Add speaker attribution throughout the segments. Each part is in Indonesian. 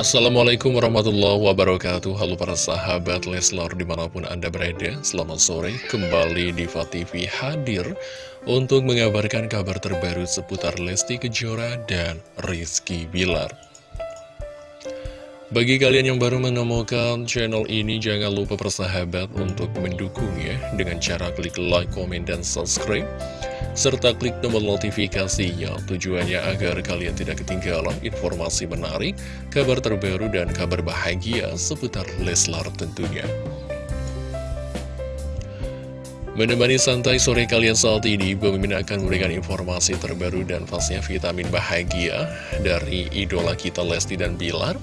Speaker 1: Assalamualaikum warahmatullahi wabarakatuh. Halo para sahabat Leslar di mana pun anda berada Selamat sore. Kembali di TV hadir Untuk mengabarkan kabar terbaru seputar Lesti Kejora dan Rizky Bilar. Bagi kalian yang baru menemukan channel ini, jangan lupa persahabat untuk mendukungnya dengan cara klik like, komen, dan subscribe serta klik tombol notifikasinya tujuannya agar kalian tidak ketinggalan informasi menarik, kabar terbaru, dan kabar bahagia seputar Leslar tentunya. Menemani santai sore kalian saat ini, Bang akan memberikan informasi terbaru dan pastinya vitamin bahagia dari idola kita Lesti dan Bilar.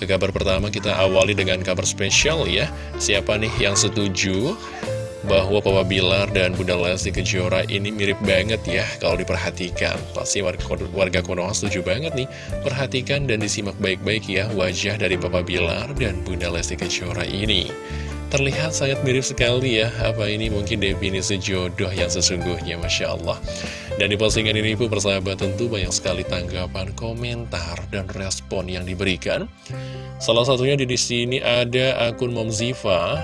Speaker 1: Ke kabar pertama kita awali dengan kabar spesial ya. Siapa nih yang setuju bahwa Papa Bilar dan Bunda Lesti Kejora ini mirip banget ya kalau diperhatikan. Pasti warga, Konoha setuju banget nih. Perhatikan dan disimak baik-baik ya wajah dari Papa Bilar dan Bunda Lesti Kejora ini. Terlihat sangat mirip sekali ya, apa ini mungkin definisi jodoh yang sesungguhnya, Masya Allah. Dan di postingan ini pun persahabat tentu banyak sekali tanggapan, komentar, dan respon yang diberikan. Salah satunya di sini ada akun Momziva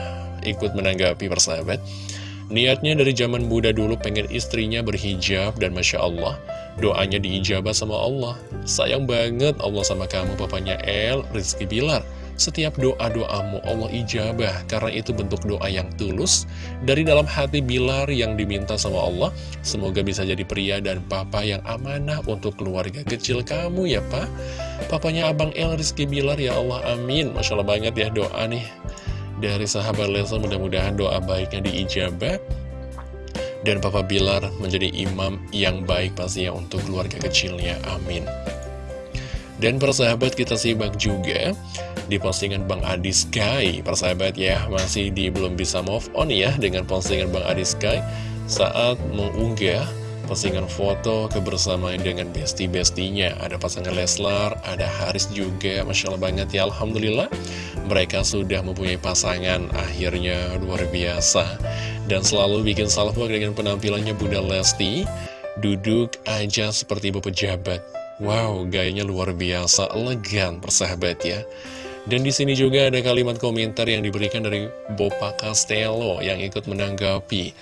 Speaker 1: ikut menanggapi persahabat. Niatnya dari zaman muda dulu pengen istrinya berhijab dan Masya Allah Doanya diijabah sama Allah. Sayang banget Allah sama kamu papanya El, Rizky Bilar. Setiap doa-doamu Allah ijabah Karena itu bentuk doa yang tulus Dari dalam hati Bilar yang diminta sama Allah. Semoga bisa jadi pria dan papa yang amanah untuk keluarga kecil kamu ya pak. Papanya Abang El Rizky Bilar ya Allah amin. Masya Allah banget ya doa nih dari sahabat Leslar mudah-mudahan doa baiknya diijabah. Dan Papa Bilar menjadi imam yang baik pastinya untuk keluarga kecilnya, amin. Dan persahabat kita simak juga di postingan Bang Adi Sky. Persahabat ya masih di belum bisa move on ya dengan postingan Bang Adi Sky saat mengunggah postingan foto kebersamaan dengan besti-bestinya. Ada pasangan Leslar, ada Haris juga Masya Allah banget ya Alhamdulillah Mereka sudah mempunyai pasangan Akhirnya luar biasa. Dan selalu bikin salvo dengan penampilannya Bunda Lesti. Duduk aja seperti ibu pejabat. Wow, gayanya luar biasa, elegan persahabat ya. Dan di sini juga ada kalimat komentar yang diberikan dari Bopa Castello yang ikut menanggapi.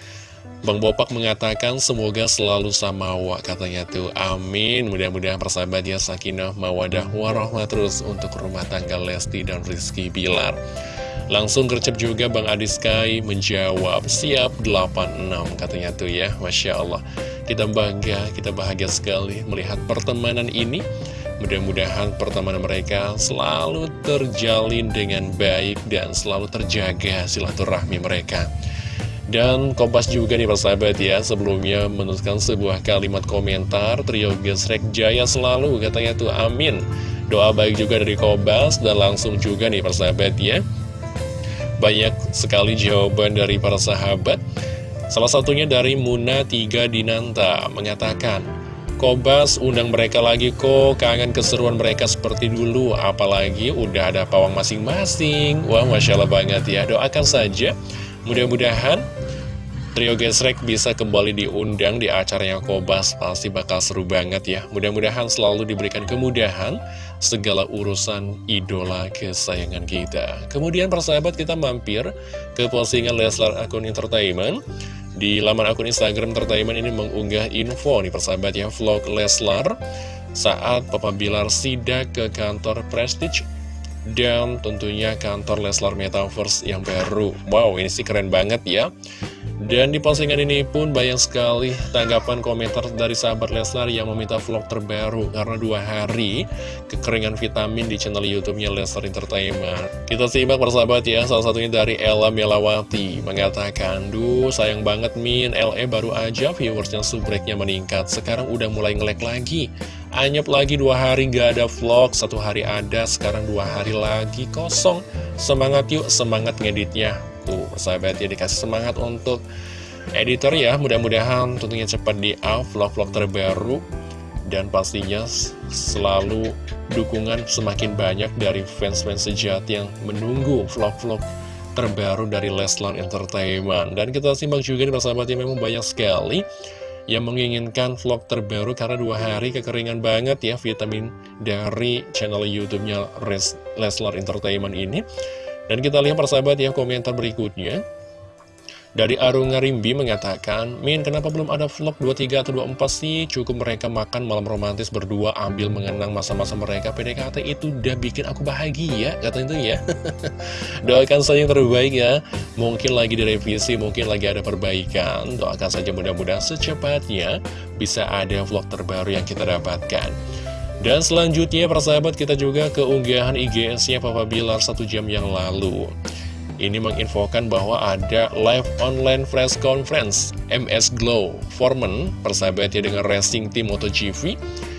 Speaker 1: Bang Bopak mengatakan semoga selalu samawa katanya tuh. Amin. Mudah-mudahan persahabat ya sakinah mawadah warahmah terus untuk rumah tangga Lesti dan Rizky Bilar. Langsung gercep juga Bang Adi Sky menjawab siap 86 katanya tuh ya. Masya Allah. Kita bangga kita bahagia sekali melihat pertemanan ini. Mudah-mudahan pertemanan mereka selalu terjalin dengan baik dan selalu terjaga silaturahmi mereka. Dan Kompas juga nih persahabat ya Sebelumnya menuliskan sebuah kalimat komentar Trio Gesrek Jaya selalu katanya tuh amin. Doa baik juga dari Kompas Dan langsung juga nih persahabat ya. Banyak sekali jawaban dari para sahabat. Salah satunya dari Muna 3 Dinanta Mengatakan Kobas undang mereka lagi kok Kangen keseruan mereka seperti dulu Apalagi udah ada pawang masing-masing. Wah Masya Allah banget ya. Doakan saja. Mudah-mudahan Trio Gesrek bisa kembali diundang di acaranya Kobas Pasti bakal seru banget ya. Mudah-mudahan selalu diberikan kemudahan Segala urusan idola kesayangan kita. Kemudian persahabat kita mampir Ke postingan Leslar akun entertainment. Di laman akun Instagram entertainment ini mengunggah info nih persahabat ya Vlog Leslar Saat Papa Bilar sidak ke kantor Prestige dan tentunya kantor Leslar Metaverse yang baru. Wow ini sih keren banget ya dan di postingan ini pun banyak sekali tanggapan komentar dari sahabat Leslar yang meminta vlog terbaru Karena dua hari kekeringan vitamin di channel YouTube-nya Leslar Entertainment. Kita simak persahabat ya, salah satunya dari Ella Melawati. Mengatakan, Duh sayang banget Min, LE baru aja viewersnya subreknya meningkat. Sekarang udah mulai ngelek lagi. Anyep lagi dua hari gak ada vlog, satu hari ada, sekarang dua hari lagi kosong. Semangat yuk, semangat ngeditnya Tuh, persahabat ya dikasih semangat untuk editor ya. Mudah-mudahan tentunya cepat di up vlog-vlog terbaru. Dan pastinya selalu dukungan semakin banyak dari fans-fans sejati yang menunggu vlog-vlog terbaru dari Leslar Entertainment. Dan kita simak juga nih persahabat ya memang banyak sekali yang menginginkan vlog terbaru karena dua hari kekeringan banget ya vitamin dari channel YouTube-nya Leslar Entertainment ini. Dan kita lihat persahabat ya komentar berikutnya. Dari Arung Ngarimbi mengatakan, Min, kenapa belum ada vlog 23 atau 24 sih? Cukup mereka makan malam romantis berdua ambil mengenang masa-masa mereka PDKT itu udah bikin aku bahagia, kata itu ya. Doakan saja yang terbaik ya. Mungkin lagi direvisi, mungkin lagi ada perbaikan. Doakan saja mudah-mudahan secepatnya bisa ada vlog terbaru yang kita dapatkan. Dan selanjutnya persahabat kita juga keunggahan IGS-nya Papa Bilar satu jam yang lalu. Ini menginfokan bahwa ada live online press conference MS Glow Foreman persahabatnya dengan racing team MotoGP.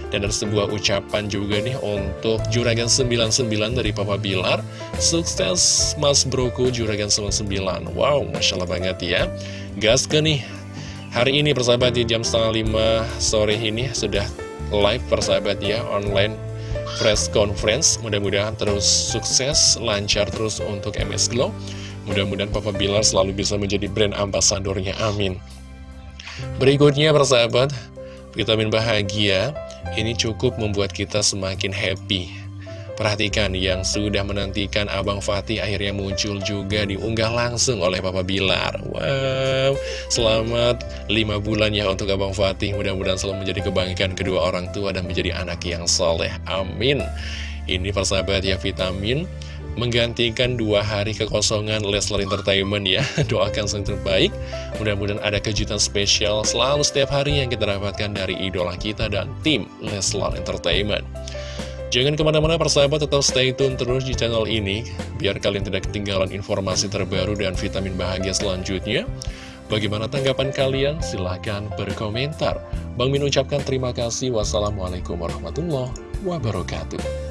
Speaker 1: Dan ada sebuah ucapan juga nih untuk Juragan 99 dari Papa Bilar. Sukses Mas Broku Juragan 99 Wow, Masya Allah banget ya. Gas ke nih? Hari ini persahabat di jam setengah 5 sore ini sudah live persahabat ya online press conference. Mudah-mudahan terus sukses, lancar terus untuk MS Glow Mudah-mudahan Papa Bilar selalu bisa menjadi brand ambasadornya, amin. Berikutnya persahabat, vitamin bahagia. Ini cukup membuat kita semakin happy Perhatikan yang sudah menantikan Abang Fatih akhirnya muncul juga diunggah langsung oleh Papa Bilar. Wow, selamat 5 bulan ya untuk Abang Fatih. Mudah-mudahan selalu menjadi kebanggaan kedua orang tua dan menjadi anak yang soleh. Amin. Ini persahabat ya vitamin menggantikan dua hari kekosongan Leslar Entertainment ya. Doakan yang terbaik. Mudah-mudahan ada kejutan spesial selalu setiap hari yang kita dapatkan dari idola kita dan tim Leslar Entertainment Jangan ke mana-mana persahabat tetap stay tune terus di channel ini Biar kalian tidak ketinggalan informasi terbaru dan vitamin bahagia selanjutnya. Bagaimana tanggapan kalian? Silahkan berkomentar. Bang Min ucapkan terima kasih. Wassalamualaikum warahmatullahi wabarakatuh